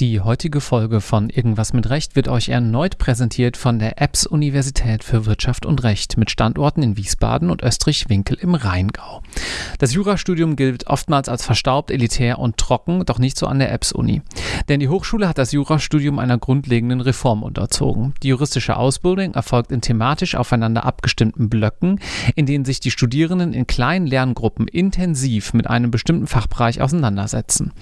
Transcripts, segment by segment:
Die heutige Folge von Irgendwas mit Recht wird euch erneut präsentiert von der EBS Universität für Wirtschaft und Recht mit Standorten in Wiesbaden und Österreich-Winkel im Rheingau. Das Jurastudium gilt oftmals als verstaubt, elitär und trocken, doch nicht so an der EBS Uni. Denn die Hochschule hat das Jurastudium einer grundlegenden Reform unterzogen. Die juristische Ausbildung erfolgt in thematisch aufeinander abgestimmten Blöcken, in denen sich die Studierenden in kleinen Lerngruppen intensiv mit einem bestimmten Fachbereich auseinandersetzen.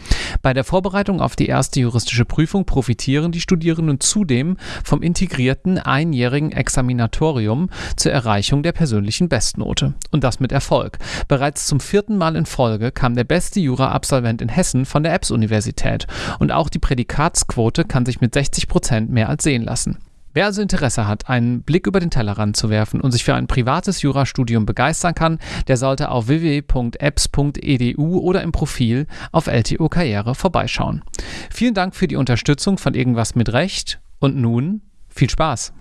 Bei der Vorbereitung auf die erste juristische juristische Prüfung profitieren die Studierenden zudem vom integrierten einjährigen Examinatorium zur Erreichung der persönlichen Bestnote. Und das mit Erfolg. Bereits zum vierten Mal in Folge kam der beste Jura-Absolvent in Hessen von der EBS-Universität. Und auch die Prädikatsquote kann sich mit 60 Prozent mehr als sehen lassen. Wer also Interesse hat, einen Blick über den Tellerrand zu werfen und sich für ein privates Jurastudium begeistern kann, der sollte auf www.apps.edu oder im Profil auf LTO Karriere vorbeischauen. Vielen Dank für die Unterstützung von Irgendwas mit Recht und nun viel Spaß!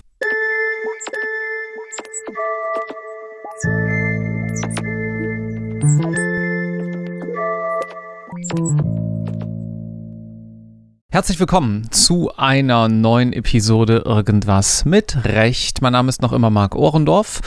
Herzlich willkommen zu einer neuen Episode Irgendwas mit Recht. Mein Name ist noch immer Marc Ohrendorf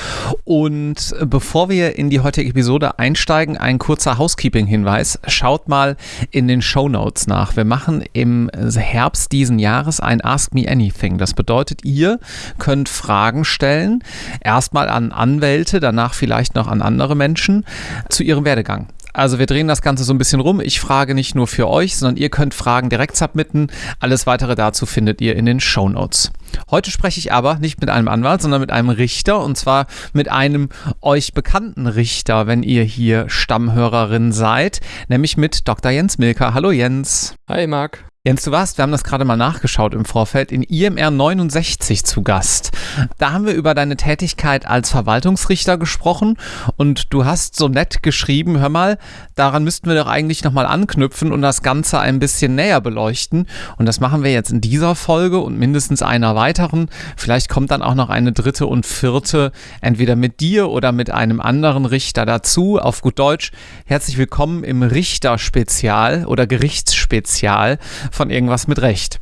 und bevor wir in die heutige Episode einsteigen, ein kurzer Housekeeping-Hinweis. Schaut mal in den Show Notes nach. Wir machen im Herbst diesen Jahres ein Ask Me Anything. Das bedeutet, ihr könnt Fragen stellen, erstmal an Anwälte, danach vielleicht noch an andere Menschen zu ihrem Werdegang. Also wir drehen das Ganze so ein bisschen rum. Ich frage nicht nur für euch, sondern ihr könnt Fragen direkt submitten. Alles weitere dazu findet ihr in den Show Notes. Heute spreche ich aber nicht mit einem Anwalt, sondern mit einem Richter und zwar mit einem euch bekannten Richter, wenn ihr hier Stammhörerin seid, nämlich mit Dr. Jens Milker. Hallo Jens. Hi Marc. Jens, du warst, wir haben das gerade mal nachgeschaut im Vorfeld, in IMR 69 zu Gast. Da haben wir über deine Tätigkeit als Verwaltungsrichter gesprochen und du hast so nett geschrieben, hör mal, daran müssten wir doch eigentlich nochmal anknüpfen und das Ganze ein bisschen näher beleuchten. Und das machen wir jetzt in dieser Folge und mindestens einer weiteren. Vielleicht kommt dann auch noch eine dritte und vierte, entweder mit dir oder mit einem anderen Richter dazu. Auf gut Deutsch, herzlich willkommen im Richterspezial oder Gerichtsspezial von irgendwas mit Recht.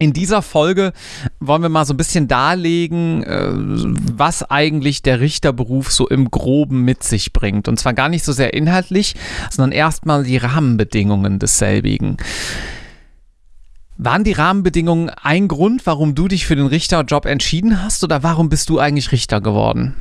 In dieser Folge wollen wir mal so ein bisschen darlegen, äh, was eigentlich der Richterberuf so im Groben mit sich bringt. Und zwar gar nicht so sehr inhaltlich, sondern erstmal die Rahmenbedingungen desselbigen. Waren die Rahmenbedingungen ein Grund, warum du dich für den Richterjob entschieden hast oder warum bist du eigentlich Richter geworden?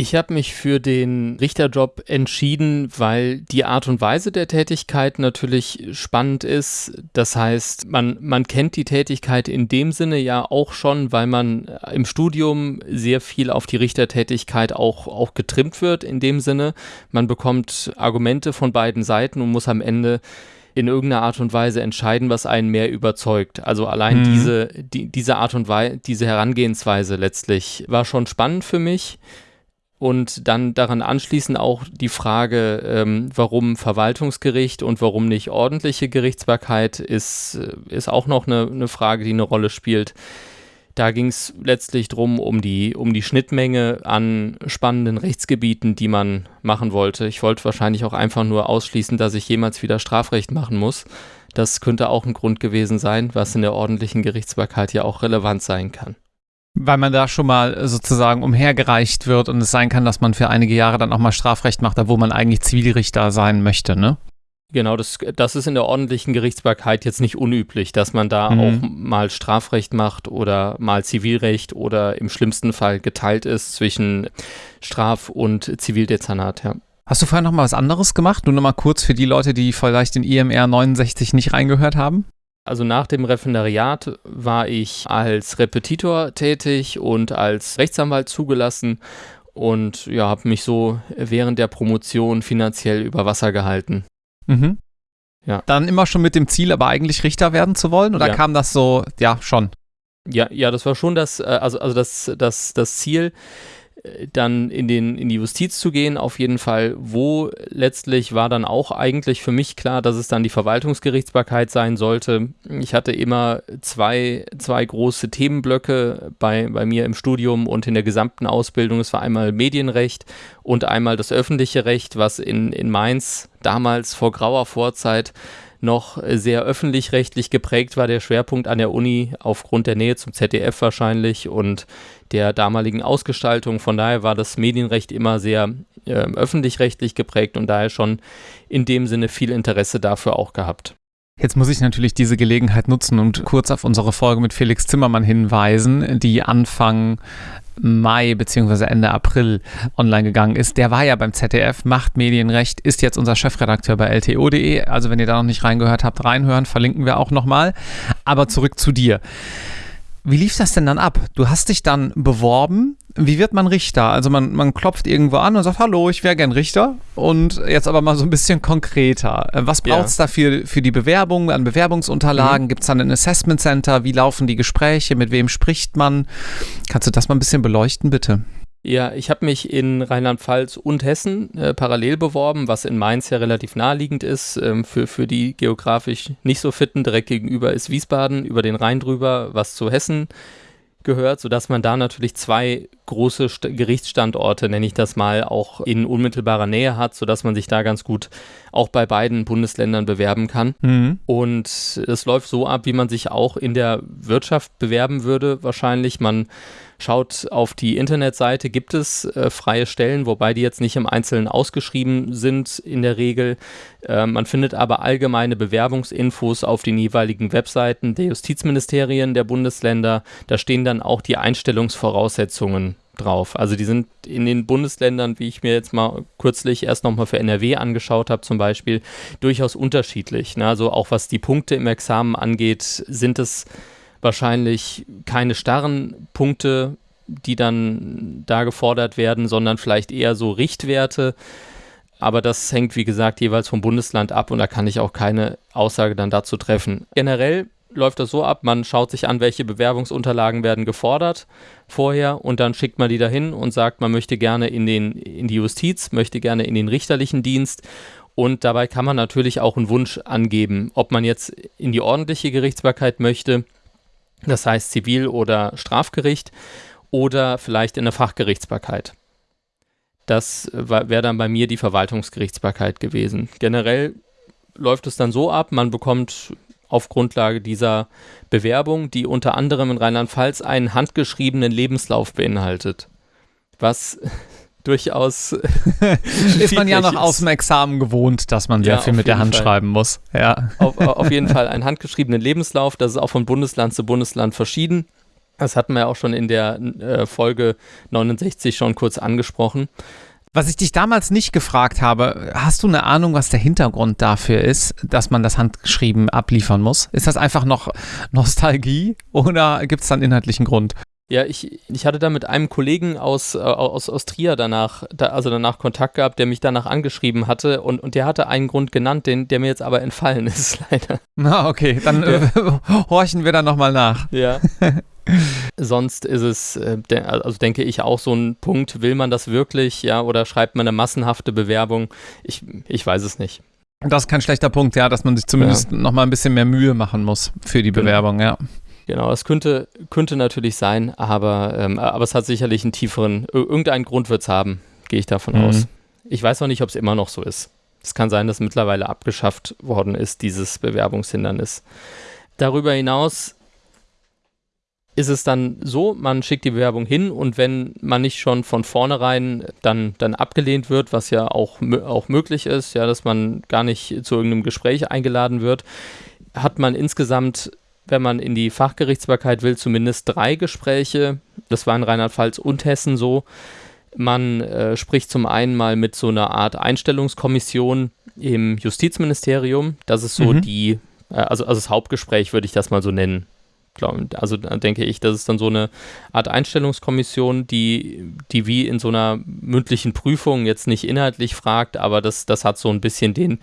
Ich habe mich für den Richterjob entschieden, weil die Art und Weise der Tätigkeit natürlich spannend ist. Das heißt, man, man kennt die Tätigkeit in dem Sinne ja auch schon, weil man im Studium sehr viel auf die Richtertätigkeit auch, auch getrimmt wird in dem Sinne. Man bekommt Argumente von beiden Seiten und muss am Ende in irgendeiner Art und Weise entscheiden, was einen mehr überzeugt. Also allein mhm. diese, die, diese Art und Weise, diese Herangehensweise letztlich war schon spannend für mich. Und dann daran anschließend auch die Frage, ähm, warum Verwaltungsgericht und warum nicht ordentliche Gerichtsbarkeit, ist, äh, ist auch noch eine, eine Frage, die eine Rolle spielt. Da ging es letztlich drum um die, um die Schnittmenge an spannenden Rechtsgebieten, die man machen wollte. Ich wollte wahrscheinlich auch einfach nur ausschließen, dass ich jemals wieder Strafrecht machen muss. Das könnte auch ein Grund gewesen sein, was in der ordentlichen Gerichtsbarkeit ja auch relevant sein kann. Weil man da schon mal sozusagen umhergereicht wird und es sein kann, dass man für einige Jahre dann auch mal Strafrecht macht, da wo man eigentlich Zivilrichter sein möchte, ne? Genau, das, das ist in der ordentlichen Gerichtsbarkeit jetzt nicht unüblich, dass man da mhm. auch mal Strafrecht macht oder mal Zivilrecht oder im schlimmsten Fall geteilt ist zwischen Straf- und Zivildezernat, ja. Hast du vorher noch mal was anderes gemacht? Nur noch mal kurz für die Leute, die vielleicht in IMR 69 nicht reingehört haben. Also nach dem Referendariat war ich als Repetitor tätig und als Rechtsanwalt zugelassen und ja, habe mich so während der Promotion finanziell über Wasser gehalten. Mhm. Ja. Dann immer schon mit dem Ziel, aber eigentlich Richter werden zu wollen? Oder ja. kam das so, ja, schon? Ja, ja, das war schon das, äh, also, also das, das, das Ziel dann in, den, in die Justiz zu gehen, auf jeden Fall. Wo letztlich war dann auch eigentlich für mich klar, dass es dann die Verwaltungsgerichtsbarkeit sein sollte. Ich hatte immer zwei, zwei große Themenblöcke bei, bei mir im Studium und in der gesamten Ausbildung. Es war einmal Medienrecht und einmal das öffentliche Recht, was in, in Mainz damals vor grauer Vorzeit noch sehr öffentlich-rechtlich geprägt war, der Schwerpunkt an der Uni aufgrund der Nähe zum ZDF wahrscheinlich und der damaligen Ausgestaltung. Von daher war das Medienrecht immer sehr äh, öffentlich-rechtlich geprägt und daher schon in dem Sinne viel Interesse dafür auch gehabt. Jetzt muss ich natürlich diese Gelegenheit nutzen und kurz auf unsere Folge mit Felix Zimmermann hinweisen, die Anfang Mai bzw. Ende April online gegangen ist. Der war ja beim ZDF, macht Medienrecht, ist jetzt unser Chefredakteur bei LTO.de. Also wenn ihr da noch nicht reingehört habt, reinhören, verlinken wir auch nochmal. Aber zurück zu dir. Wie lief das denn dann ab? Du hast dich dann beworben. Wie wird man Richter? Also man, man klopft irgendwo an und sagt, hallo, ich wäre gern Richter. Und jetzt aber mal so ein bisschen konkreter. Äh, was braucht es ja. dafür für die Bewerbung, an Bewerbungsunterlagen? Mhm. Gibt es dann ein Assessment Center? Wie laufen die Gespräche? Mit wem spricht man? Kannst du das mal ein bisschen beleuchten, bitte? Ja, ich habe mich in Rheinland-Pfalz und Hessen äh, parallel beworben, was in Mainz ja relativ naheliegend ist. Ähm, für, für die geografisch nicht so fitten, direkt gegenüber ist Wiesbaden, über den Rhein drüber, was zu Hessen gehört, sodass man da natürlich zwei große St Gerichtsstandorte, nenne ich das mal, auch in unmittelbarer Nähe hat, sodass man sich da ganz gut auch bei beiden Bundesländern bewerben kann. Mhm. Und es läuft so ab, wie man sich auch in der Wirtschaft bewerben würde, wahrscheinlich. Man Schaut auf die Internetseite, gibt es äh, freie Stellen, wobei die jetzt nicht im Einzelnen ausgeschrieben sind in der Regel. Äh, man findet aber allgemeine Bewerbungsinfos auf den jeweiligen Webseiten der Justizministerien der Bundesländer. Da stehen dann auch die Einstellungsvoraussetzungen drauf. Also die sind in den Bundesländern, wie ich mir jetzt mal kürzlich erst nochmal für NRW angeschaut habe zum Beispiel, durchaus unterschiedlich. Ne? Also auch was die Punkte im Examen angeht, sind es wahrscheinlich keine starren Punkte, die dann da gefordert werden, sondern vielleicht eher so Richtwerte. Aber das hängt, wie gesagt, jeweils vom Bundesland ab und da kann ich auch keine Aussage dann dazu treffen. Generell läuft das so ab, man schaut sich an, welche Bewerbungsunterlagen werden gefordert vorher und dann schickt man die dahin und sagt, man möchte gerne in, den, in die Justiz, möchte gerne in den richterlichen Dienst und dabei kann man natürlich auch einen Wunsch angeben, ob man jetzt in die ordentliche Gerichtsbarkeit möchte das heißt Zivil- oder Strafgericht oder vielleicht in der Fachgerichtsbarkeit. Das wäre dann bei mir die Verwaltungsgerichtsbarkeit gewesen. Generell läuft es dann so ab, man bekommt auf Grundlage dieser Bewerbung, die unter anderem in Rheinland-Pfalz einen handgeschriebenen Lebenslauf beinhaltet. Was durchaus. ist man ja noch aus dem Examen gewohnt, dass man sehr ja, viel mit der Hand Fall. schreiben muss. Ja. Auf, auf jeden Fall einen handgeschriebenen Lebenslauf. Das ist auch von Bundesland zu Bundesland verschieden. Das hatten wir ja auch schon in der äh, Folge 69 schon kurz angesprochen. Was ich dich damals nicht gefragt habe, hast du eine Ahnung, was der Hintergrund dafür ist, dass man das handgeschrieben abliefern muss? Ist das einfach noch Nostalgie oder gibt es da einen inhaltlichen Grund? Ja, ich, ich hatte da mit einem Kollegen aus, äh, aus, aus Trier danach, da, also danach Kontakt gehabt, der mich danach angeschrieben hatte und, und der hatte einen Grund genannt, den, der mir jetzt aber entfallen ist, leider. Na, okay, dann äh, horchen wir da nochmal nach. Ja. Sonst ist es, äh, de also denke ich, auch so ein Punkt, will man das wirklich, ja, oder schreibt man eine massenhafte Bewerbung? Ich, ich weiß es nicht. Das ist kein schlechter Punkt, ja, dass man sich zumindest ja. nochmal ein bisschen mehr Mühe machen muss für die genau. Bewerbung, ja. Genau, das könnte, könnte natürlich sein, aber, ähm, aber es hat sicherlich einen tieferen, irgendeinen Grund wird es haben, gehe ich davon mhm. aus. Ich weiß noch nicht, ob es immer noch so ist. Es kann sein, dass mittlerweile abgeschafft worden ist, dieses Bewerbungshindernis. Darüber hinaus ist es dann so, man schickt die Bewerbung hin und wenn man nicht schon von vornherein dann, dann abgelehnt wird, was ja auch, auch möglich ist, ja, dass man gar nicht zu irgendeinem Gespräch eingeladen wird, hat man insgesamt wenn man in die Fachgerichtsbarkeit will, zumindest drei Gespräche. Das war in Rheinland-Pfalz und Hessen so. Man äh, spricht zum einen mal mit so einer Art Einstellungskommission im Justizministerium. Das ist so mhm. die, äh, also, also das Hauptgespräch würde ich das mal so nennen. Also denke ich, das ist dann so eine Art Einstellungskommission, die, die wie in so einer mündlichen Prüfung jetzt nicht inhaltlich fragt, aber das, das hat so ein bisschen den,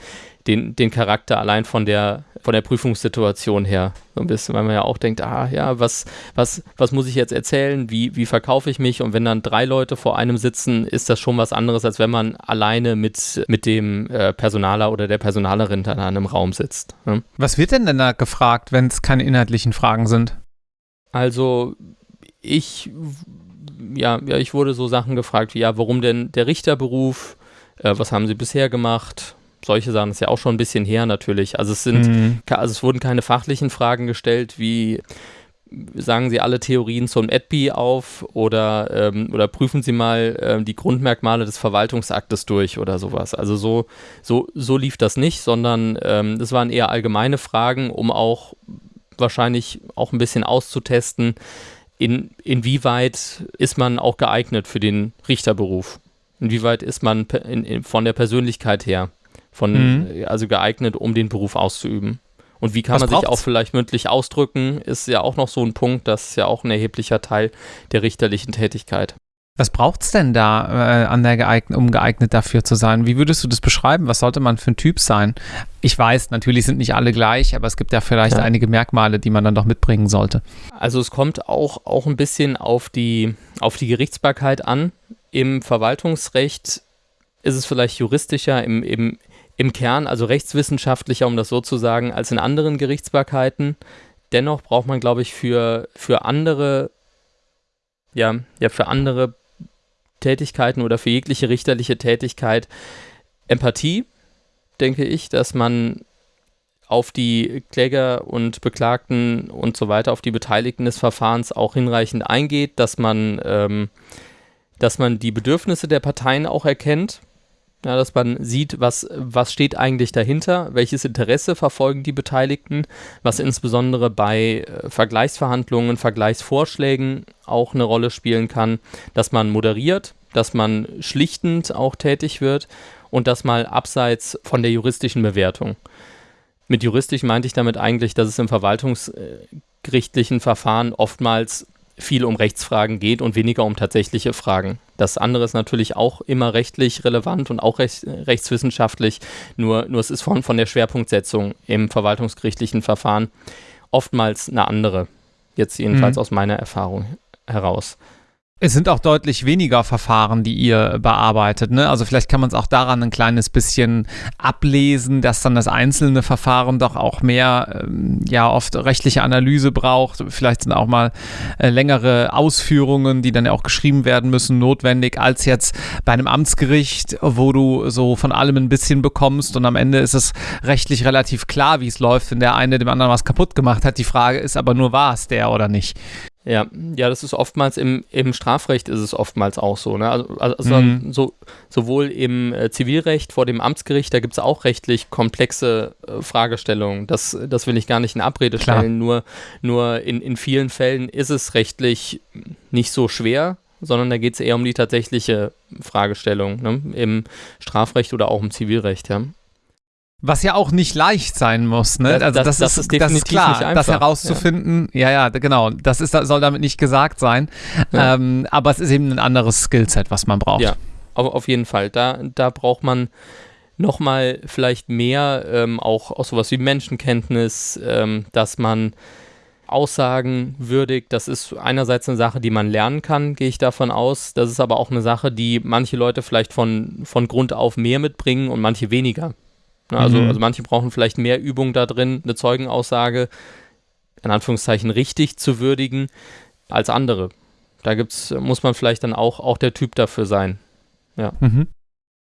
den, den Charakter allein von der, von der Prüfungssituation her. So ein bisschen, weil man ja auch denkt, ah ja, was, was, was muss ich jetzt erzählen? Wie, wie verkaufe ich mich? Und wenn dann drei Leute vor einem sitzen, ist das schon was anderes, als wenn man alleine mit, mit dem äh, Personaler oder der Personalerin dann in einem Raum sitzt. Ne? Was wird denn denn da gefragt, wenn es keine inhaltlichen Fragen sind? Also ich, ja, ja, ich wurde so Sachen gefragt wie, ja, warum denn der Richterberuf? Äh, was haben Sie bisher gemacht? Solche Sachen ist ja auch schon ein bisschen her natürlich. Also es sind, mhm. also es wurden keine fachlichen Fragen gestellt, wie sagen Sie alle Theorien zum EDPI auf oder, ähm, oder prüfen Sie mal ähm, die Grundmerkmale des Verwaltungsaktes durch oder sowas. Also so, so, so lief das nicht, sondern ähm, das waren eher allgemeine Fragen, um auch wahrscheinlich auch ein bisschen auszutesten, in, inwieweit ist man auch geeignet für den Richterberuf. Inwieweit ist man in, in, von der Persönlichkeit her, von, mhm. also geeignet, um den Beruf auszuüben. Und wie kann Was man braucht's? sich auch vielleicht mündlich ausdrücken, ist ja auch noch so ein Punkt, das ist ja auch ein erheblicher Teil der richterlichen Tätigkeit. Was braucht es denn da, äh, an der geeignet, um geeignet dafür zu sein? Wie würdest du das beschreiben? Was sollte man für ein Typ sein? Ich weiß, natürlich sind nicht alle gleich, aber es gibt ja vielleicht ja. einige Merkmale, die man dann doch mitbringen sollte. Also es kommt auch, auch ein bisschen auf die, auf die Gerichtsbarkeit an. Im Verwaltungsrecht ist es vielleicht juristischer, im, im, im Kern, also rechtswissenschaftlicher, um das so zu sagen, als in anderen Gerichtsbarkeiten. Dennoch braucht man, glaube ich, für, für andere, ja, ja, für andere Tätigkeiten oder für jegliche richterliche Tätigkeit Empathie, denke ich, dass man auf die Kläger und Beklagten und so weiter, auf die Beteiligten des Verfahrens auch hinreichend eingeht, dass man, ähm, dass man die Bedürfnisse der Parteien auch erkennt ja, dass man sieht, was, was steht eigentlich dahinter, welches Interesse verfolgen die Beteiligten, was insbesondere bei äh, Vergleichsverhandlungen, Vergleichsvorschlägen auch eine Rolle spielen kann, dass man moderiert, dass man schlichtend auch tätig wird und das mal abseits von der juristischen Bewertung. Mit juristisch meinte ich damit eigentlich, dass es im verwaltungsgerichtlichen Verfahren oftmals viel um Rechtsfragen geht und weniger um tatsächliche Fragen. Das andere ist natürlich auch immer rechtlich relevant und auch recht, rechtswissenschaftlich, nur, nur es ist von, von der Schwerpunktsetzung im verwaltungsgerichtlichen Verfahren oftmals eine andere. Jetzt jedenfalls mhm. aus meiner Erfahrung heraus. Es sind auch deutlich weniger Verfahren, die ihr bearbeitet. Ne? Also vielleicht kann man es auch daran ein kleines bisschen ablesen, dass dann das einzelne Verfahren doch auch mehr, ähm, ja, oft rechtliche Analyse braucht. Vielleicht sind auch mal äh, längere Ausführungen, die dann ja auch geschrieben werden müssen, notwendig, als jetzt bei einem Amtsgericht, wo du so von allem ein bisschen bekommst und am Ende ist es rechtlich relativ klar, wie es läuft, wenn der eine dem anderen was kaputt gemacht hat. Die Frage ist aber nur, war es der oder nicht? Ja, ja, das ist oftmals im, im Strafrecht ist es oftmals auch so. Ne? Also, also mhm. so, sowohl im äh, Zivilrecht vor dem Amtsgericht, da gibt es auch rechtlich komplexe äh, Fragestellungen. Das, das will ich gar nicht in Abrede Klar. stellen. Nur, nur in, in vielen Fällen ist es rechtlich nicht so schwer, sondern da geht es eher um die tatsächliche Fragestellung ne? im Strafrecht oder auch im Zivilrecht. Ja. Was ja auch nicht leicht sein muss, ne? Also das, das, das, ist, das ist klar, das herauszufinden. Ja. ja, ja, genau. Das ist, soll damit nicht gesagt sein. Ja. Ähm, aber es ist eben ein anderes Skillset, was man braucht. Ja, auf, auf jeden Fall. Da, da braucht man nochmal vielleicht mehr, ähm, auch, auch sowas wie Menschenkenntnis, ähm, dass man Aussagen würdigt. Das ist einerseits eine Sache, die man lernen kann, gehe ich davon aus. Das ist aber auch eine Sache, die manche Leute vielleicht von, von Grund auf mehr mitbringen und manche weniger. Ne, also, mhm. also manche brauchen vielleicht mehr Übung da drin, eine Zeugenaussage in Anführungszeichen richtig zu würdigen als andere. Da gibt's, muss man vielleicht dann auch, auch der Typ dafür sein. Ja. Mhm.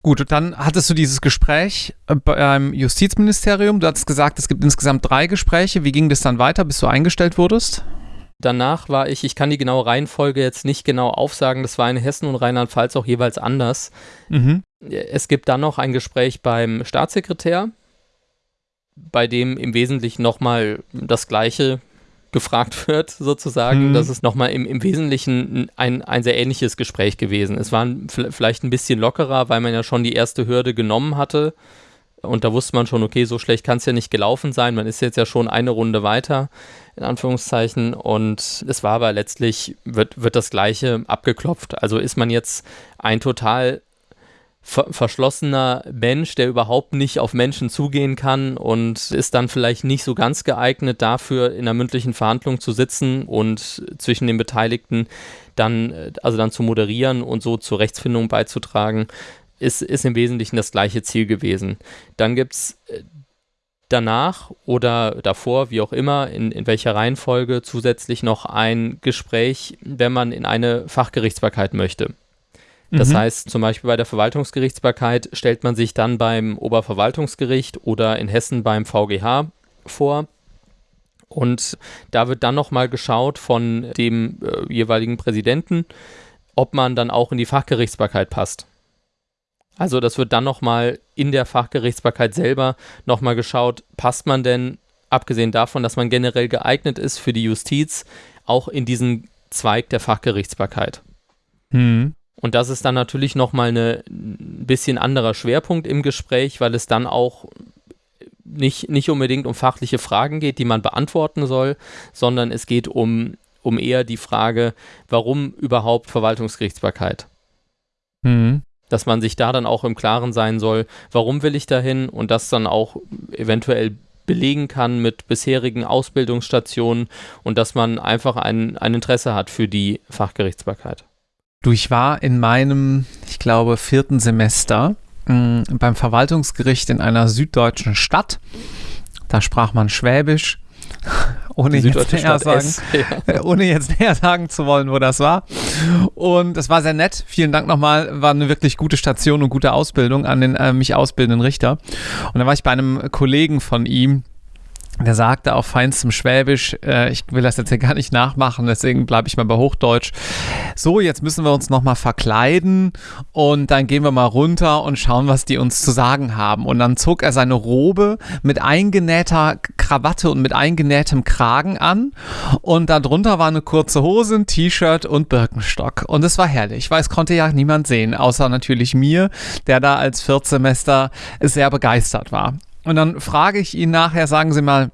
Gut, dann hattest du dieses Gespräch äh, beim Justizministerium. Du hattest gesagt, es gibt insgesamt drei Gespräche. Wie ging das dann weiter, bis du eingestellt wurdest? Danach war ich, ich kann die genaue Reihenfolge jetzt nicht genau aufsagen, das war in Hessen und Rheinland-Pfalz auch jeweils anders. Mhm. Es gibt dann noch ein Gespräch beim Staatssekretär, bei dem im Wesentlichen nochmal das Gleiche gefragt wird, sozusagen. Mhm. Das ist nochmal im, im Wesentlichen ein, ein sehr ähnliches Gespräch gewesen. Es war vielleicht ein bisschen lockerer, weil man ja schon die erste Hürde genommen hatte. Und da wusste man schon, okay, so schlecht kann es ja nicht gelaufen sein. Man ist jetzt ja schon eine Runde weiter, in Anführungszeichen. Und es war aber letztlich, wird, wird das Gleiche abgeklopft. Also ist man jetzt ein total ver verschlossener Mensch, der überhaupt nicht auf Menschen zugehen kann und ist dann vielleicht nicht so ganz geeignet dafür, in einer mündlichen Verhandlung zu sitzen und zwischen den Beteiligten dann, also dann zu moderieren und so zur Rechtsfindung beizutragen, ist, ist im Wesentlichen das gleiche Ziel gewesen. Dann gibt es äh, danach oder davor, wie auch immer, in, in welcher Reihenfolge zusätzlich noch ein Gespräch, wenn man in eine Fachgerichtsbarkeit möchte. Das mhm. heißt, zum Beispiel bei der Verwaltungsgerichtsbarkeit stellt man sich dann beim Oberverwaltungsgericht oder in Hessen beim VGH vor. Und da wird dann nochmal geschaut von dem äh, jeweiligen Präsidenten, ob man dann auch in die Fachgerichtsbarkeit passt. Also das wird dann nochmal in der Fachgerichtsbarkeit selber nochmal geschaut, passt man denn, abgesehen davon, dass man generell geeignet ist für die Justiz, auch in diesen Zweig der Fachgerichtsbarkeit. Mhm. Und das ist dann natürlich nochmal ein bisschen anderer Schwerpunkt im Gespräch, weil es dann auch nicht, nicht unbedingt um fachliche Fragen geht, die man beantworten soll, sondern es geht um, um eher die Frage, warum überhaupt Verwaltungsgerichtsbarkeit? Mhm. Dass man sich da dann auch im Klaren sein soll, warum will ich dahin und das dann auch eventuell belegen kann mit bisherigen Ausbildungsstationen und dass man einfach ein, ein Interesse hat für die Fachgerichtsbarkeit. Du, ich war in meinem, ich glaube, vierten Semester mm, beim Verwaltungsgericht in einer süddeutschen Stadt. Da sprach man Schwäbisch. Ohne jetzt, näher sagen, ja. ohne jetzt näher sagen zu wollen, wo das war. Und es war sehr nett. Vielen Dank nochmal. War eine wirklich gute Station und gute Ausbildung an den äh, mich ausbildenden Richter. Und dann war ich bei einem Kollegen von ihm, der sagte auf feinstem Schwäbisch, äh, ich will das jetzt hier gar nicht nachmachen, deswegen bleibe ich mal bei Hochdeutsch. So, jetzt müssen wir uns nochmal verkleiden und dann gehen wir mal runter und schauen, was die uns zu sagen haben. Und dann zog er seine Robe mit eingenähter Krawatte und mit eingenähtem Kragen an und darunter war eine kurze Hose, ein T-Shirt und Birkenstock. Und es war herrlich, weil es konnte ja niemand sehen, außer natürlich mir, der da als Viertsemester sehr begeistert war. Und dann frage ich ihn nachher, sagen Sie mal,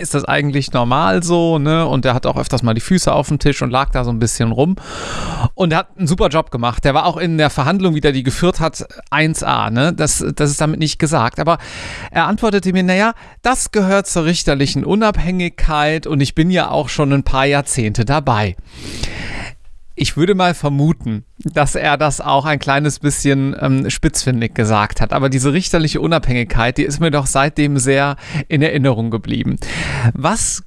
ist das eigentlich normal so, ne? Und der hat auch öfters mal die Füße auf dem Tisch und lag da so ein bisschen rum. Und er hat einen super Job gemacht. Der war auch in der Verhandlung, wie der die geführt hat, 1A, ne? Das, das ist damit nicht gesagt. Aber er antwortete mir, naja, das gehört zur richterlichen Unabhängigkeit und ich bin ja auch schon ein paar Jahrzehnte dabei ich würde mal vermuten, dass er das auch ein kleines bisschen ähm, spitzfindig gesagt hat. Aber diese richterliche Unabhängigkeit, die ist mir doch seitdem sehr in Erinnerung geblieben. Was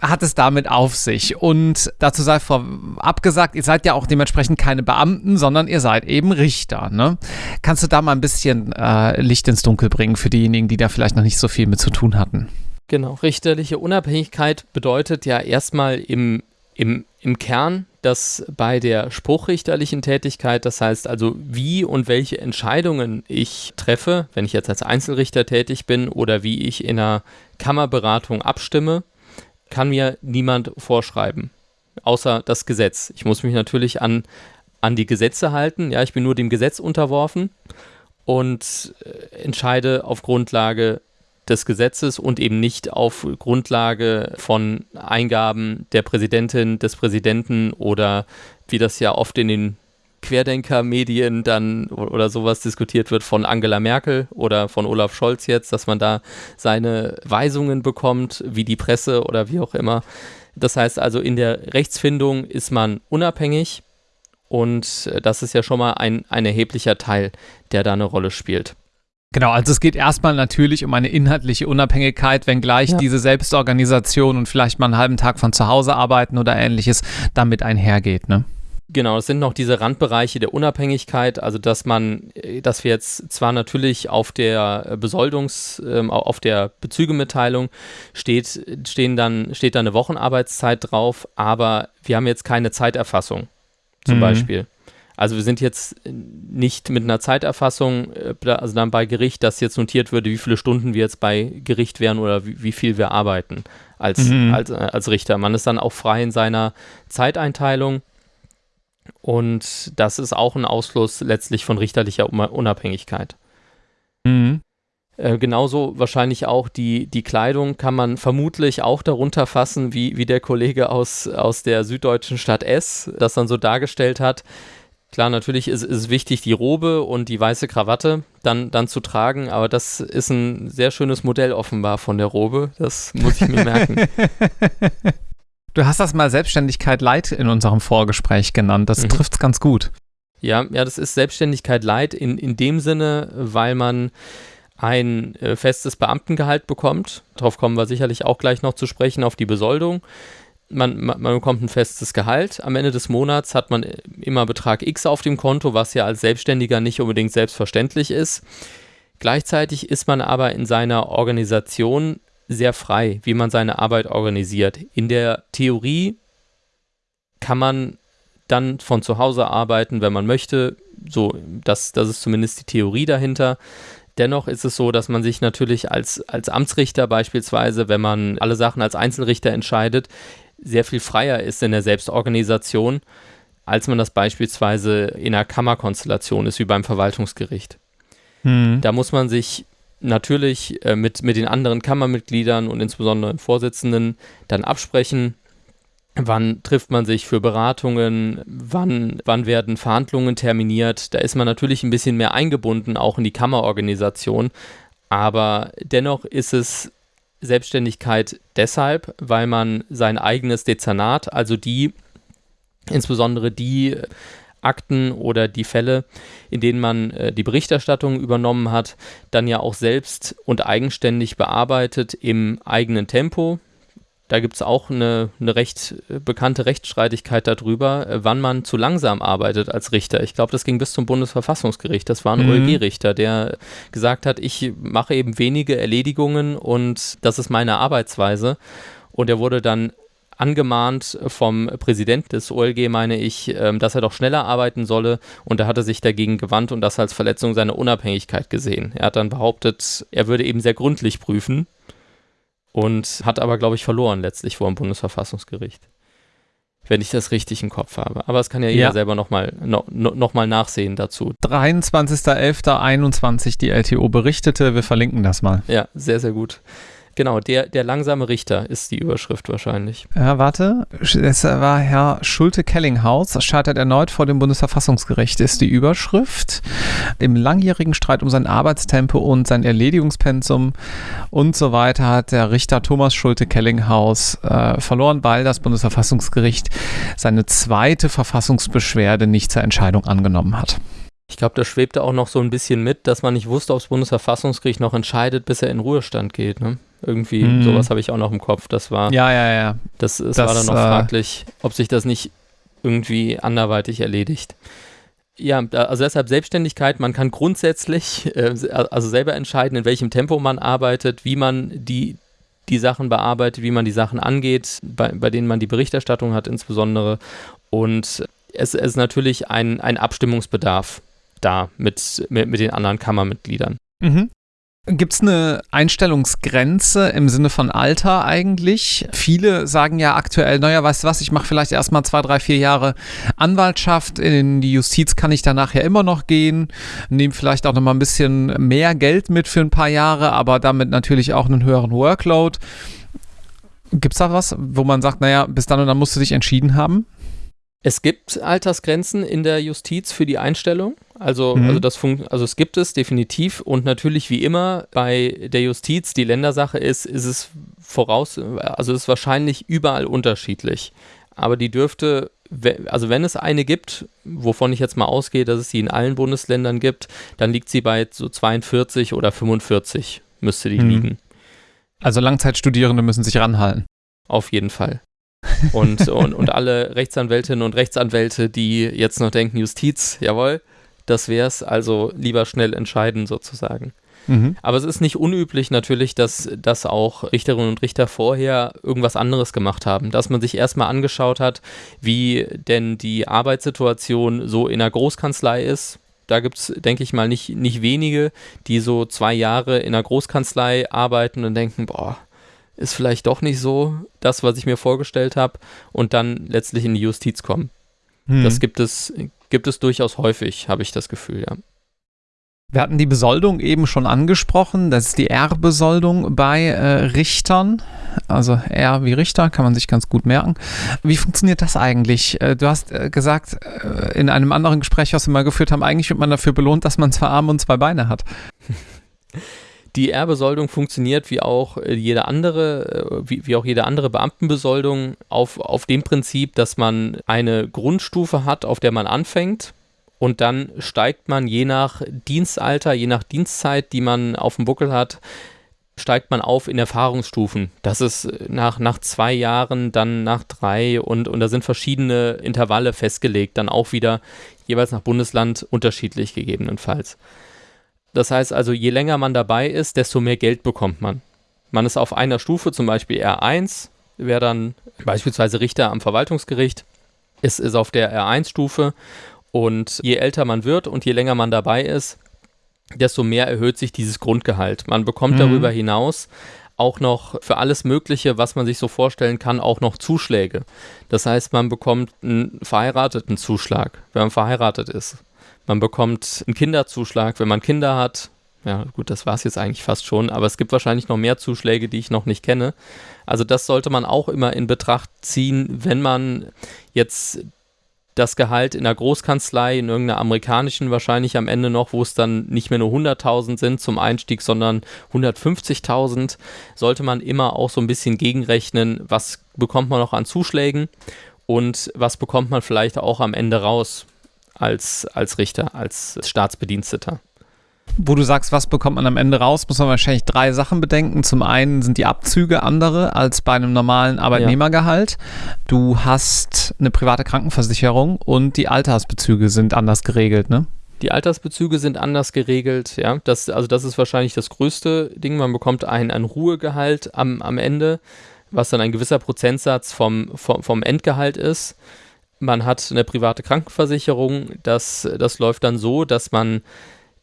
hat es damit auf sich? Und dazu sei vorab gesagt, ihr seid ja auch dementsprechend keine Beamten, sondern ihr seid eben Richter. Ne? Kannst du da mal ein bisschen äh, Licht ins Dunkel bringen für diejenigen, die da vielleicht noch nicht so viel mit zu tun hatten? Genau, richterliche Unabhängigkeit bedeutet ja erstmal im, im, im Kern, dass bei der spruchrichterlichen Tätigkeit, das heißt also, wie und welche Entscheidungen ich treffe, wenn ich jetzt als Einzelrichter tätig bin oder wie ich in einer Kammerberatung abstimme, kann mir niemand vorschreiben, außer das Gesetz. Ich muss mich natürlich an, an die Gesetze halten. Ja, ich bin nur dem Gesetz unterworfen und äh, entscheide auf Grundlage des Gesetzes und eben nicht auf Grundlage von Eingaben der Präsidentin, des Präsidenten oder wie das ja oft in den Querdenker-Medien dann oder sowas diskutiert wird von Angela Merkel oder von Olaf Scholz jetzt, dass man da seine Weisungen bekommt, wie die Presse oder wie auch immer. Das heißt also, in der Rechtsfindung ist man unabhängig und das ist ja schon mal ein, ein erheblicher Teil, der da eine Rolle spielt. Genau, also es geht erstmal natürlich um eine inhaltliche Unabhängigkeit, wenngleich ja. diese Selbstorganisation und vielleicht mal einen halben Tag von zu Hause arbeiten oder ähnliches damit einhergeht, ne? Genau, es sind noch diese Randbereiche der Unabhängigkeit, also dass man, dass wir jetzt zwar natürlich auf der Besoldungs-, ähm, auf der Bezügemitteilung steht, stehen dann, steht da eine Wochenarbeitszeit drauf, aber wir haben jetzt keine Zeiterfassung, zum mhm. Beispiel. Also wir sind jetzt nicht mit einer Zeiterfassung, äh, also dann bei Gericht, dass jetzt notiert würde, wie viele Stunden wir jetzt bei Gericht wären oder wie, wie viel wir arbeiten als, mhm. als, äh, als Richter. Man ist dann auch frei in seiner Zeiteinteilung. Und das ist auch ein Ausschluss letztlich von richterlicher Unabhängigkeit. Mhm. Äh, genauso wahrscheinlich auch die, die Kleidung kann man vermutlich auch darunter fassen, wie, wie der Kollege aus, aus der süddeutschen Stadt S das dann so dargestellt hat. Klar, natürlich ist es wichtig, die Robe und die weiße Krawatte dann, dann zu tragen, aber das ist ein sehr schönes Modell offenbar von der Robe. Das muss ich mir merken. Du hast das mal Selbstständigkeit Light in unserem Vorgespräch genannt. Das mhm. trifft es ganz gut. Ja, ja, das ist Selbstständigkeit Light in, in dem Sinne, weil man ein äh, festes Beamtengehalt bekommt. Darauf kommen wir sicherlich auch gleich noch zu sprechen, auf die Besoldung man, man, bekommt ein festes Gehalt. Am Ende des Monats hat man immer Betrag X auf dem Konto, was ja als Selbstständiger nicht unbedingt selbstverständlich ist. Gleichzeitig ist man aber in seiner Organisation sehr frei, wie man seine Arbeit organisiert. In der Theorie kann man dann von zu Hause arbeiten, wenn man möchte. So, das, das ist zumindest die Theorie dahinter. Dennoch ist es so, dass man sich natürlich als, als Amtsrichter beispielsweise, wenn man alle Sachen als Einzelrichter entscheidet, sehr viel freier ist in der Selbstorganisation, als man das beispielsweise in einer Kammerkonstellation ist, wie beim Verwaltungsgericht. Mhm. Da muss man sich natürlich äh, mit, mit den anderen Kammermitgliedern und insbesondere den Vorsitzenden dann absprechen, wann trifft man sich für Beratungen, wann, wann werden Verhandlungen terminiert. Da ist man natürlich ein bisschen mehr eingebunden, auch in die Kammerorganisation. Aber dennoch ist es Selbstständigkeit deshalb, weil man sein eigenes Dezernat, also die, insbesondere die Akten oder die Fälle, in denen man äh, die Berichterstattung übernommen hat, dann ja auch selbst und eigenständig bearbeitet im eigenen Tempo. Da gibt es auch eine, eine recht äh, bekannte Rechtsstreitigkeit darüber, äh, wann man zu langsam arbeitet als Richter. Ich glaube, das ging bis zum Bundesverfassungsgericht. Das war ein mhm. OLG-Richter, der gesagt hat, ich mache eben wenige Erledigungen und das ist meine Arbeitsweise. Und er wurde dann angemahnt vom Präsident des OLG, meine ich, ähm, dass er doch schneller arbeiten solle. Und da hat er sich dagegen gewandt und das als Verletzung seiner Unabhängigkeit gesehen. Er hat dann behauptet, er würde eben sehr gründlich prüfen und hat aber, glaube ich, verloren letztlich vor dem Bundesverfassungsgericht. Wenn ich das richtig im Kopf habe. Aber das kann ja jeder ja. selber nochmal no, noch mal nachsehen dazu. 23.11.21 die LTO berichtete. Wir verlinken das mal. Ja, sehr, sehr gut. Genau, der, der langsame Richter ist die Überschrift wahrscheinlich. Ja, warte. Es war Herr Schulte-Kellinghaus, scheitert erneut vor dem Bundesverfassungsgericht, ist die Überschrift. Im langjährigen Streit um sein Arbeitstempo und sein Erledigungspensum und so weiter hat der Richter Thomas Schulte-Kellinghaus äh, verloren, weil das Bundesverfassungsgericht seine zweite Verfassungsbeschwerde nicht zur Entscheidung angenommen hat. Ich glaube, da schwebte auch noch so ein bisschen mit, dass man nicht wusste, ob das Bundesverfassungsgericht noch entscheidet, bis er in Ruhestand geht. Ne? Irgendwie, mhm. sowas habe ich auch noch im Kopf. Das war. Ja, ja, ja. Das, das, das war dann noch äh, fraglich, ob sich das nicht irgendwie anderweitig erledigt. Ja, also deshalb Selbstständigkeit, man kann grundsätzlich äh, also selber entscheiden, in welchem Tempo man arbeitet, wie man die, die Sachen bearbeitet, wie man die Sachen angeht, bei, bei denen man die Berichterstattung hat insbesondere. Und es ist natürlich ein, ein Abstimmungsbedarf da mit, mit, mit den anderen Kammermitgliedern. Mhm. Gibt es eine Einstellungsgrenze im Sinne von Alter eigentlich? Viele sagen ja aktuell, naja, weißt du was, ich mache vielleicht erstmal zwei, drei, vier Jahre Anwaltschaft, in die Justiz kann ich danach ja immer noch gehen, nehme vielleicht auch nochmal ein bisschen mehr Geld mit für ein paar Jahre, aber damit natürlich auch einen höheren Workload. Gibt es da was, wo man sagt, naja, bis dann und dann musst du dich entschieden haben? Es gibt Altersgrenzen in der Justiz für die Einstellung. Also, mhm. also, das also es gibt es definitiv. Und natürlich wie immer bei der Justiz, die Ländersache ist, ist es voraus, also ist wahrscheinlich überall unterschiedlich. Aber die dürfte, also wenn es eine gibt, wovon ich jetzt mal ausgehe, dass es sie in allen Bundesländern gibt, dann liegt sie bei so 42 oder 45 müsste die mhm. liegen. Also Langzeitstudierende müssen sich ranhalten. Auf jeden Fall. Und, und, und alle Rechtsanwältinnen und Rechtsanwälte, die jetzt noch denken, Justiz, jawohl, das wär's, also lieber schnell entscheiden sozusagen. Mhm. Aber es ist nicht unüblich natürlich, dass, dass auch Richterinnen und Richter vorher irgendwas anderes gemacht haben, dass man sich erstmal angeschaut hat, wie denn die Arbeitssituation so in einer Großkanzlei ist. Da gibt es, denke ich mal, nicht, nicht wenige, die so zwei Jahre in einer Großkanzlei arbeiten und denken, boah, ist vielleicht doch nicht so das, was ich mir vorgestellt habe und dann letztlich in die Justiz kommen. Hm. Das gibt es, gibt es durchaus häufig, habe ich das Gefühl, ja. Wir hatten die Besoldung eben schon angesprochen. Das ist die R-Besoldung bei äh, Richtern. Also R wie Richter, kann man sich ganz gut merken. Wie funktioniert das eigentlich? Äh, du hast äh, gesagt, äh, in einem anderen Gespräch, was wir mal geführt haben, eigentlich wird man dafür belohnt, dass man zwei Arme und zwei Beine hat. Die Ehrbesoldung funktioniert wie auch äh, jede andere, äh, wie, wie auch jede andere Beamtenbesoldung auf, auf dem Prinzip, dass man eine Grundstufe hat, auf der man anfängt und dann steigt man je nach Dienstalter, je nach Dienstzeit, die man auf dem Buckel hat, steigt man auf in Erfahrungsstufen. Das ist nach, nach zwei Jahren, dann nach drei und, und da sind verschiedene Intervalle festgelegt, dann auch wieder jeweils nach Bundesland unterschiedlich gegebenenfalls. Das heißt also, je länger man dabei ist, desto mehr Geld bekommt man. Man ist auf einer Stufe, zum Beispiel R1, wäre dann beispielsweise Richter am Verwaltungsgericht, ist, ist auf der R1-Stufe und je älter man wird und je länger man dabei ist, desto mehr erhöht sich dieses Grundgehalt. Man bekommt mhm. darüber hinaus auch noch für alles Mögliche, was man sich so vorstellen kann, auch noch Zuschläge. Das heißt, man bekommt einen verheirateten Zuschlag, wenn man verheiratet ist. Man bekommt einen Kinderzuschlag, wenn man Kinder hat. Ja, gut, das war es jetzt eigentlich fast schon, aber es gibt wahrscheinlich noch mehr Zuschläge, die ich noch nicht kenne. Also das sollte man auch immer in Betracht ziehen, wenn man jetzt das Gehalt in der Großkanzlei, in irgendeiner amerikanischen wahrscheinlich am Ende noch, wo es dann nicht mehr nur 100.000 sind zum Einstieg, sondern 150.000, sollte man immer auch so ein bisschen gegenrechnen, was bekommt man noch an Zuschlägen und was bekommt man vielleicht auch am Ende raus als, als Richter, als Staatsbediensteter. Wo du sagst, was bekommt man am Ende raus, muss man wahrscheinlich drei Sachen bedenken. Zum einen sind die Abzüge andere als bei einem normalen Arbeitnehmergehalt. Ja. Du hast eine private Krankenversicherung und die Altersbezüge sind anders geregelt, ne? Die Altersbezüge sind anders geregelt, ja. Das, also das ist wahrscheinlich das größte Ding. Man bekommt ein, ein Ruhegehalt am, am Ende, was dann ein gewisser Prozentsatz vom, vom, vom Endgehalt ist. Man hat eine private Krankenversicherung. Das, das läuft dann so, dass man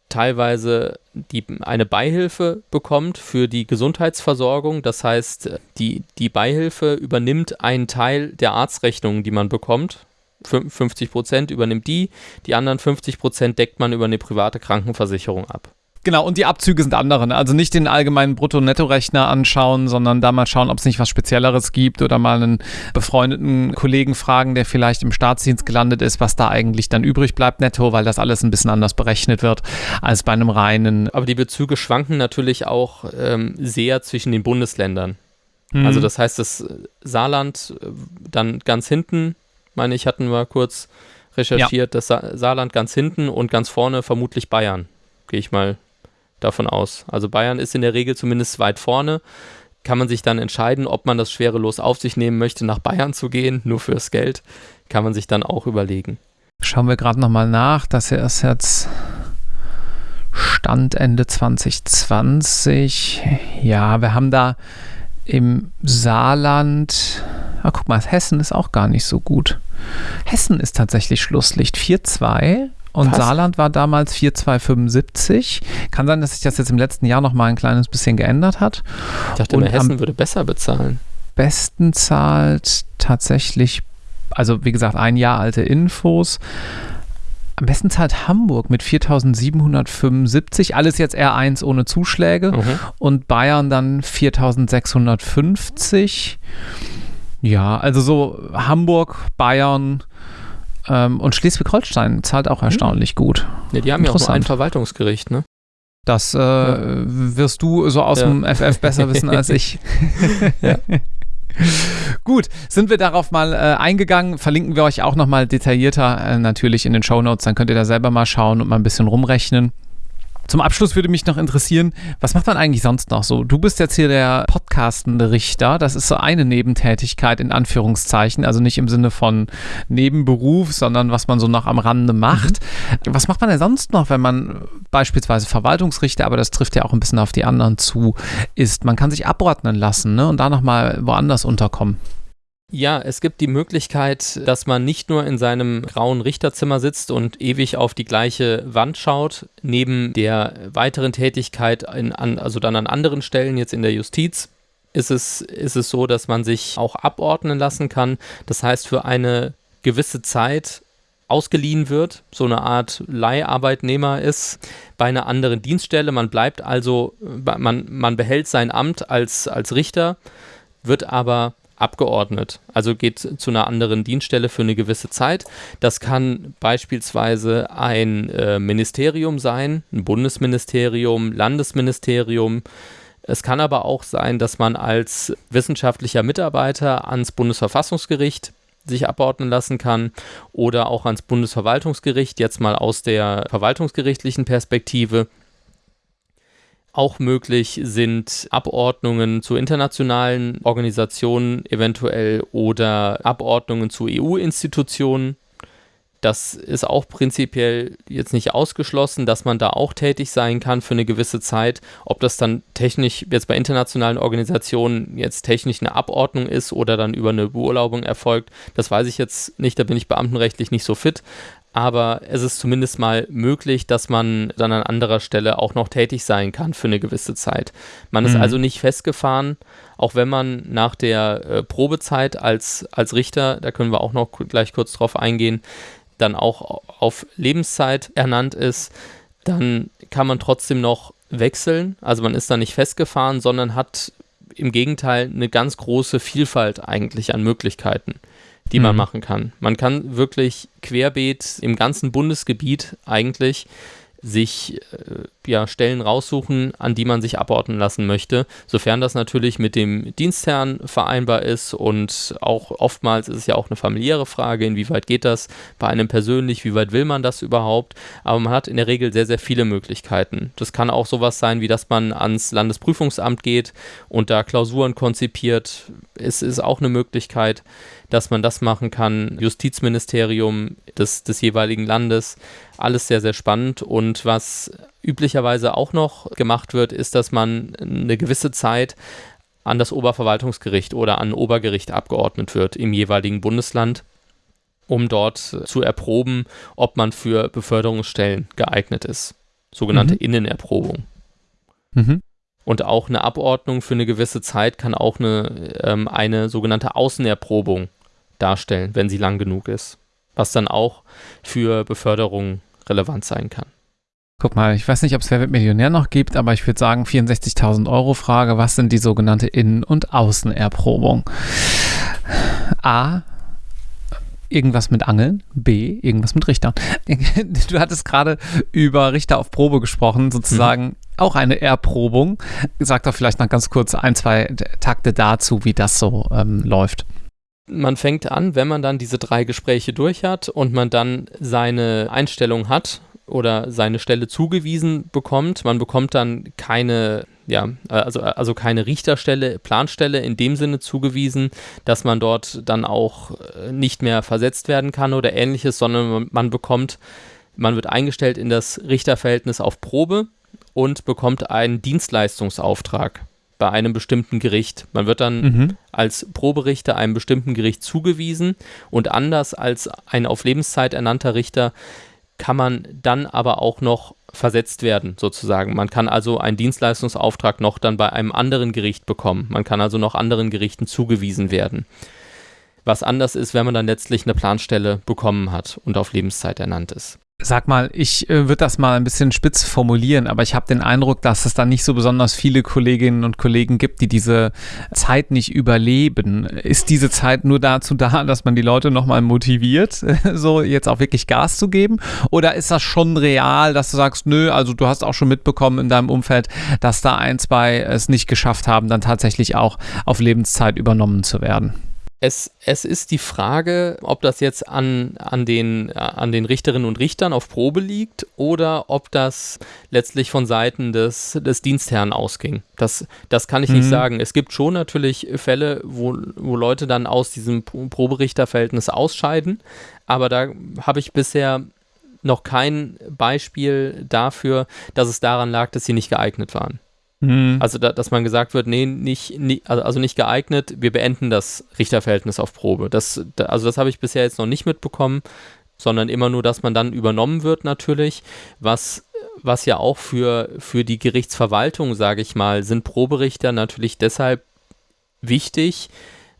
teilweise die, eine Beihilfe bekommt für die Gesundheitsversorgung. Das heißt, die, die Beihilfe übernimmt einen Teil der Arztrechnungen, die man bekommt. 50 Prozent übernimmt die, die anderen 50 Prozent deckt man über eine private Krankenversicherung ab. Genau, und die Abzüge sind andere. Ne? Also nicht den allgemeinen Brutto-Netto-Rechner anschauen, sondern da mal schauen, ob es nicht was Spezielleres gibt oder mal einen befreundeten Kollegen fragen, der vielleicht im Staatsdienst gelandet ist, was da eigentlich dann übrig bleibt netto, weil das alles ein bisschen anders berechnet wird als bei einem reinen. Aber die Bezüge schwanken natürlich auch ähm, sehr zwischen den Bundesländern. Mhm. Also das heißt, das Saarland äh, dann ganz hinten, meine ich, hatten wir kurz recherchiert, ja. das Sa Saarland ganz hinten und ganz vorne vermutlich Bayern. Gehe ich mal davon aus. Also Bayern ist in der Regel zumindest weit vorne. Kann man sich dann entscheiden, ob man das schwerelos auf sich nehmen möchte, nach Bayern zu gehen, nur fürs Geld. Kann man sich dann auch überlegen. Schauen wir gerade nochmal nach. Das hier ist jetzt Stand Ende 2020. Ja, wir haben da im Saarland. Ah, guck mal, Hessen ist auch gar nicht so gut. Hessen ist tatsächlich Schlusslicht 4-2 und Was? Saarland war damals 4,275. Kann sein, dass sich das jetzt im letzten Jahr noch mal ein kleines bisschen geändert hat. Ich dachte, und Hessen würde besser bezahlen. Besten zahlt tatsächlich, also wie gesagt, ein Jahr alte Infos. Am besten zahlt Hamburg mit 4.775, alles jetzt R1 ohne Zuschläge mhm. und Bayern dann 4.650. Ja, also so Hamburg, Bayern, ähm, und Schleswig-Holstein zahlt auch hm. erstaunlich mhm. gut. Ja, die haben ja auch ein Verwaltungsgericht, ne? Das äh, ja. wirst du so aus ja. dem FF besser wissen als ich. ja. Gut, sind wir darauf mal äh, eingegangen. Verlinken wir euch auch nochmal detaillierter äh, natürlich in den Show Notes. Dann könnt ihr da selber mal schauen und mal ein bisschen rumrechnen. Zum Abschluss würde mich noch interessieren, was macht man eigentlich sonst noch so? Du bist jetzt hier der podcastende Richter. Das ist so eine Nebentätigkeit in Anführungszeichen, also nicht im Sinne von Nebenberuf, sondern was man so noch am Rande macht. Mhm. Was macht man denn sonst noch, wenn man beispielsweise Verwaltungsrichter, aber das trifft ja auch ein bisschen auf die anderen zu, ist? Man kann sich abordnen lassen ne? und da nochmal woanders unterkommen. Ja, es gibt die Möglichkeit, dass man nicht nur in seinem grauen Richterzimmer sitzt und ewig auf die gleiche Wand schaut, neben der weiteren Tätigkeit, in, an, also dann an anderen Stellen, jetzt in der Justiz, ist es, ist es so, dass man sich auch abordnen lassen kann. Das heißt, für eine gewisse Zeit ausgeliehen wird, so eine Art Leiharbeitnehmer ist bei einer anderen Dienststelle. Man bleibt also, man, man behält sein Amt als, als Richter, wird aber abgeordnet, also geht zu einer anderen Dienststelle für eine gewisse Zeit. Das kann beispielsweise ein äh, Ministerium sein, ein Bundesministerium, Landesministerium. Es kann aber auch sein, dass man als wissenschaftlicher Mitarbeiter ans Bundesverfassungsgericht sich abordnen lassen kann oder auch ans Bundesverwaltungsgericht, jetzt mal aus der verwaltungsgerichtlichen Perspektive Auch möglich sind Abordnungen zu internationalen Organisationen eventuell oder Abordnungen zu EU-Institutionen. Das ist auch prinzipiell jetzt nicht ausgeschlossen, dass man da auch tätig sein kann für eine gewisse Zeit. Ob das dann technisch jetzt bei internationalen Organisationen jetzt technisch eine Abordnung ist oder dann über eine Beurlaubung erfolgt, das weiß ich jetzt nicht, da bin ich beamtenrechtlich nicht so fit aber es ist zumindest mal möglich, dass man dann an anderer Stelle auch noch tätig sein kann für eine gewisse Zeit. Man mhm. ist also nicht festgefahren, auch wenn man nach der äh, Probezeit als, als Richter, da können wir auch noch gleich kurz drauf eingehen, dann auch auf Lebenszeit ernannt ist, dann kann man trotzdem noch wechseln. Also man ist da nicht festgefahren, sondern hat im Gegenteil eine ganz große Vielfalt eigentlich an Möglichkeiten die man mhm. machen kann. Man kann wirklich querbeet im ganzen Bundesgebiet eigentlich sich äh, ja, Stellen raussuchen, an die man sich abordnen lassen möchte, sofern das natürlich mit dem Dienstherrn vereinbar ist und auch oftmals ist es ja auch eine familiäre Frage, inwieweit geht das bei einem persönlich, wie weit will man das überhaupt, aber man hat in der Regel sehr, sehr viele Möglichkeiten. Das kann auch sowas sein, wie dass man ans Landesprüfungsamt geht und da Klausuren konzipiert, es ist auch eine Möglichkeit, dass man das machen kann, Justizministerium des, des jeweiligen Landes, alles sehr, sehr spannend. Und was üblicherweise auch noch gemacht wird, ist, dass man eine gewisse Zeit an das Oberverwaltungsgericht oder an Obergericht abgeordnet wird im jeweiligen Bundesland, um dort zu erproben, ob man für Beförderungsstellen geeignet ist. Sogenannte mhm. Innenerprobung. Mhm. Und auch eine Abordnung für eine gewisse Zeit kann auch eine, ähm, eine sogenannte Außenerprobung darstellen, wenn sie lang genug ist. Was dann auch für Beförderung relevant sein kann. Guck mal, ich weiß nicht, ob es Wer wird Millionär noch gibt, aber ich würde sagen 64.000 Euro Frage, was sind die sogenannte Innen- und Außenerprobung? A, irgendwas mit Angeln, B, irgendwas mit Richtern. Du hattest gerade über Richter auf Probe gesprochen, sozusagen mhm. auch eine Erprobung. Sag doch vielleicht noch ganz kurz ein, zwei Takte dazu, wie das so ähm, läuft man fängt an, wenn man dann diese drei Gespräche durch hat und man dann seine Einstellung hat oder seine Stelle zugewiesen bekommt. Man bekommt dann keine, ja, also, also keine Richterstelle, Planstelle in dem Sinne zugewiesen, dass man dort dann auch äh, nicht mehr versetzt werden kann oder ähnliches, sondern man bekommt, man wird eingestellt in das Richterverhältnis auf Probe und bekommt einen Dienstleistungsauftrag bei einem bestimmten Gericht. Man wird dann mhm. als Proberichter einem bestimmten Gericht zugewiesen und anders als ein auf Lebenszeit ernannter Richter kann man dann aber auch noch versetzt werden, sozusagen. Man kann also einen Dienstleistungsauftrag noch dann bei einem anderen Gericht bekommen. Man kann also noch anderen Gerichten zugewiesen werden. Was anders ist, wenn man dann letztlich eine Planstelle bekommen hat und auf Lebenszeit ernannt ist. Sag mal, ich äh, würde das mal ein bisschen spitz formulieren, aber ich habe den Eindruck, dass es da nicht so besonders viele Kolleginnen und Kollegen gibt, die diese Zeit nicht überleben. Ist diese Zeit nur dazu da, dass man die Leute nochmal motiviert, so jetzt auch wirklich Gas zu geben? Oder ist das schon real, dass du sagst, nö, also du hast auch schon mitbekommen in deinem Umfeld, dass da ein, zwei es nicht geschafft haben, dann tatsächlich auch auf Lebenszeit übernommen zu werden? Es, es ist die Frage, ob das jetzt an, an, den, an den Richterinnen und Richtern auf Probe liegt oder ob das letztlich von Seiten des, des Dienstherrn ausging. Das, das kann ich mhm. nicht sagen. Es gibt schon natürlich Fälle, wo, wo Leute dann aus diesem Proberichterverhältnis ausscheiden, aber da habe ich bisher noch kein Beispiel dafür, dass es daran lag, dass sie nicht geeignet waren. Mhm. Also, da, dass man gesagt wird, nee, nicht, nicht, also, also nicht geeignet, wir beenden das Richterverhältnis auf Probe. Das, da, also, das habe ich bisher jetzt noch nicht mitbekommen, sondern immer nur, dass man dann übernommen wird, natürlich. Was, was ja auch für, für die Gerichtsverwaltung, sage ich mal, sind Proberichter natürlich deshalb wichtig,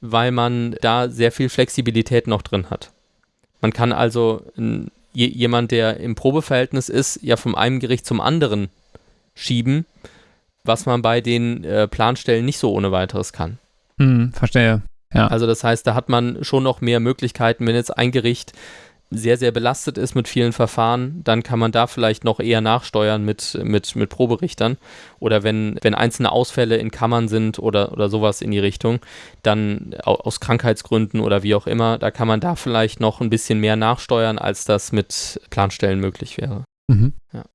weil man da sehr viel Flexibilität noch drin hat. Man kann also jemand, der im Probeverhältnis ist, ja vom einem Gericht zum anderen schieben was man bei den äh, Planstellen nicht so ohne weiteres kann. Hm, verstehe. Ja. Also das heißt, da hat man schon noch mehr Möglichkeiten, wenn jetzt ein Gericht sehr, sehr belastet ist mit vielen Verfahren, dann kann man da vielleicht noch eher nachsteuern mit, mit, mit Proberichtern. Oder wenn, wenn einzelne Ausfälle in Kammern sind oder, oder sowas in die Richtung, dann aus Krankheitsgründen oder wie auch immer, da kann man da vielleicht noch ein bisschen mehr nachsteuern, als das mit Planstellen möglich wäre. Mhm. Ja.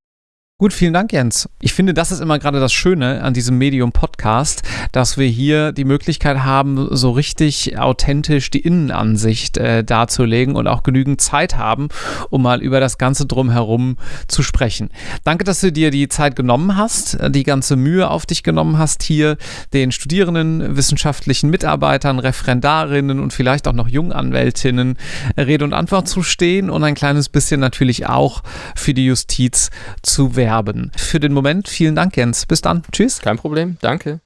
Gut, vielen Dank, Jens. Ich finde, das ist immer gerade das Schöne an diesem Medium-Podcast, dass wir hier die Möglichkeit haben, so richtig authentisch die Innenansicht äh, darzulegen und auch genügend Zeit haben, um mal über das Ganze drumherum zu sprechen. Danke, dass du dir die Zeit genommen hast, die ganze Mühe auf dich genommen hast, hier den Studierenden, wissenschaftlichen Mitarbeitern, Referendarinnen und vielleicht auch noch Junganwältinnen Rede und Antwort zu stehen und ein kleines bisschen natürlich auch für die Justiz zu werden. Für den Moment vielen Dank, Jens. Bis dann. Tschüss. Kein Problem. Danke.